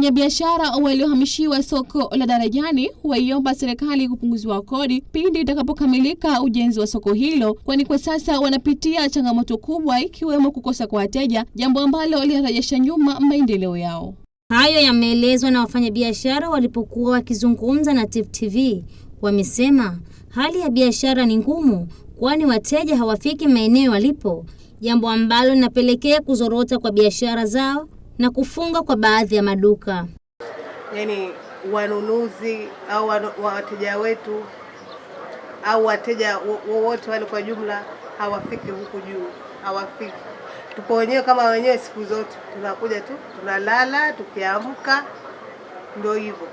Wafanyabiashara waliohamishiwa soko la Darajani waiomba serikali kupunguziwa kodi pindi itakapokamilika ujenzi wa soko hilo, kwani kwa sasa wanapitia changamoto kubwa ikiwemo kukosa kwa wateja, jambo ambalo linarejesha nyuma maendeleo yao. Hayo yameelezwa na wafanyabiashara walipokuwa wakizungumza na Tifu TV. Wamesema hali ya biashara ni ngumu, kwani wateja hawafiki maeneo walipo, jambo ambalo linapelekea kuzorota kwa biashara zao na kufunga kwa baadhi ya maduka. Yaani wanunuzi au wateja wetu au wateja wowote wale kwa jumla hawafiki huku juu, hawafiki. Tupo wenyewe kama wenyewe, siku zote tunakuja tu tunalala, tukiamka ndio hivyo.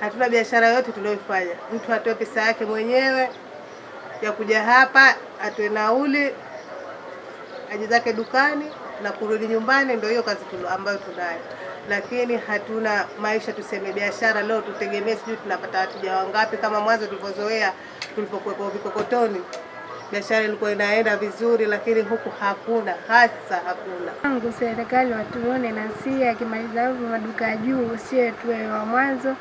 Hatuna biashara yote tuliyofanya. Mtu atoe pesa yake mwenyewe ya kuja hapa, atoe nauli, aje zake dukani na kurudi nyumbani, ndio hiyo kazi ambayo tunayo, lakini hatuna maisha tuseme biashara leo tutegemee sijui tunapata wateja wangapi, kama mwanzo tulivyozoea tulipokuwepo vikokotoni biashara ilikuwa inaenda vizuri, lakini huku hakuna, hasa hakuna. Tangu serikali watuone na si akimaliza hivyo maduka ya juu, sie tuwe wa mwanzo,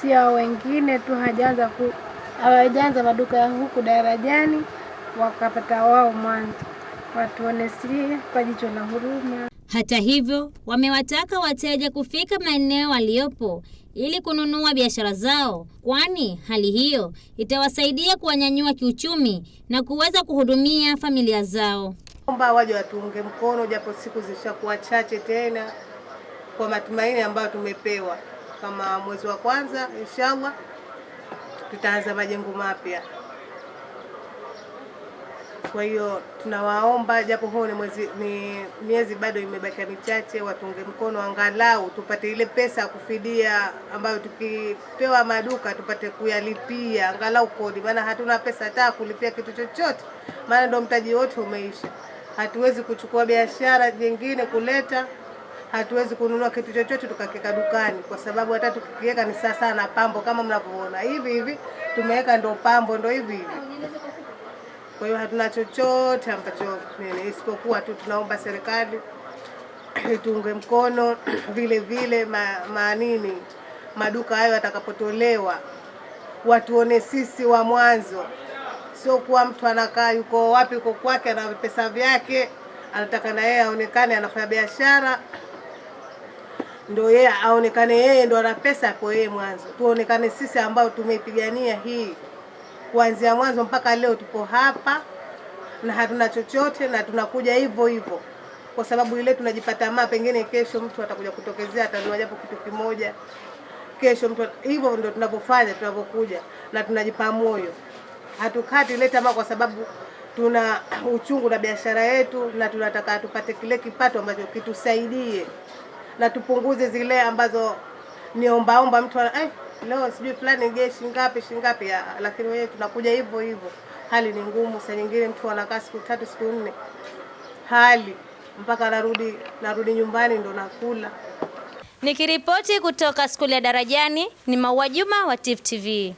sio wengine tu hajaanza ku hawajaanza maduka ya huku Darajani wakapata wao mwanzo, watuone sie kwa jicho la huruma. Hata hivyo, wamewataka wateja kufika maeneo waliopo ili kununua biashara zao, kwani hali hiyo itawasaidia kuwanyanyua kiuchumi na kuweza kuhudumia familia zao. Omba waje watuunge mkono, japo siku zishakuwa chache tena, kwa matumaini ambayo tumepewa, kama mwezi wa kwanza inshallah tutaanza majengo mapya. Kwa hiyo tunawaomba, japo huo ni mwezi, ni miezi bado imebakia michache, watunge mkono angalau tupate ile pesa ya kufidia ambayo tukipewa maduka tupate kuyalipia angalau kodi, maana hatuna pesa hata kulipia kitu chochote, maana ndo mtaji wote umeisha. Hatuwezi kuchukua biashara nyingine kuleta, hatuwezi kununua kitu chochote tukakeka dukani, kwa sababu hata tukikiweka ni sasa na pambo, kama mnavyoona. Hivi hivi tumeweka, ndo pambo, ndo hivi hivi kwa hiyo hatuna chochote ambacho isipokuwa tu tunaomba serikali itunge mkono vile vile ma, manini maduka hayo yatakapotolewa, watuone sisi wa mwanzo, sio kuwa mtu anakaa yuko wapi, yuko kwake, ana pesa vyake, anataka na yeye aonekane anafanya biashara, ndo yeye aonekane yeye ndo ana pesa kwa yeye mwanzo. Tuonekane sisi ambao tumeipigania hii kuanzia mwanzo mpaka leo tupo hapa na hatuna chochote, na tunakuja hivyo hivyo. Kwa sababu ile tunajipata maa, pengine kesho mtu atakuja kutokezea atanua japo kitu kimoja, kesho mtu hivyo Ndio tunavyofanya, tunavyokuja na tunajipa moyo, hatukati ile tamaa, kwa sababu tuna uchungu na biashara yetu na tunataka tupate kile kipato ambacho kitusaidie. Na tupunguze zile ambazo ni ombaomba mtu eh, leo sijui fulani je shingapi shingapi, lakini wewe tunakuja hivyo hivyo. Hali ni ngumu, saa nyingine mtu anakaa siku tatu siku nne, hali mpaka narudi narudi nyumbani ndo nakula. Nikiripoti kutoka skuli ya Darajani ni Maua Juma wa TIFF TV.